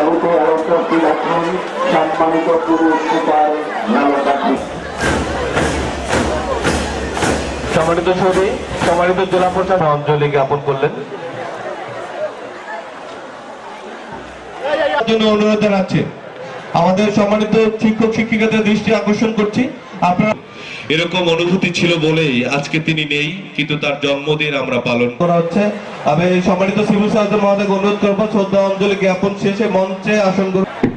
আলোতে রাখুন? সম্মানিত পুরুষ সুপার সম্মানিত সম্মানিত জেলা প্রশাসন অঞ্জলি জ্ঞাপন করলেন। জন্য অনুরোধ জানাচ্ছি। আমাদের সম্মানিত শিক্ষক শিক্ষিকাদের দৃষ্টি আকর্ষণ করছি। আপনারা এরকম অনুভূতি ছিল বলেই আজকে তিনি নেই, কিন্তু তার জন্মদিন আমরা পালন করা। হচ্ছে। আমি সম্মানিত সিভিল সার্জন মহাদেব অনুরোধ করব, শ্রদ্ধা অঞ্জলি জ্ঞাপন শেষে মঞ্চে আসন গ্রহণ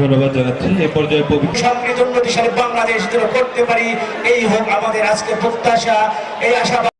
ধন্যবাদ জানাচ্ছি। এ পর্যায়ে সমৃদ্ধ উন্নতিশালী বাংলাদেশ যেন করতে পারি, এই হোক আমাদের আজকে প্রত্যাশা, এই আশা